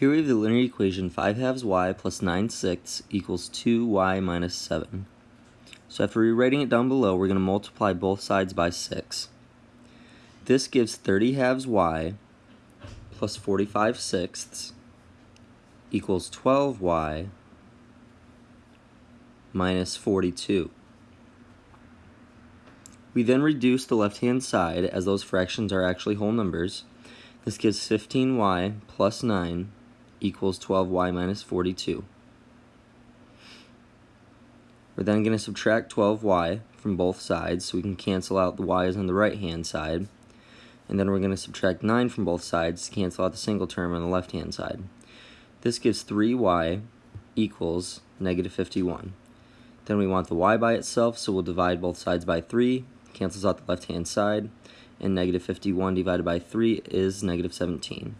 Here we have the linear equation 5 halves y plus 9 sixths equals 2y minus 7. So after rewriting it down below, we're going to multiply both sides by 6. This gives 30 halves y plus 45 sixths equals 12y minus 42. We then reduce the left-hand side as those fractions are actually whole numbers. This gives 15y plus 9 equals 12y minus 42. We're then going to subtract 12y from both sides so we can cancel out the y's on the right hand side. And then we're going to subtract 9 from both sides to cancel out the single term on the left hand side. This gives 3y equals negative 51. Then we want the y by itself, so we'll divide both sides by 3, cancels out the left hand side, and negative 51 divided by 3 is negative 17.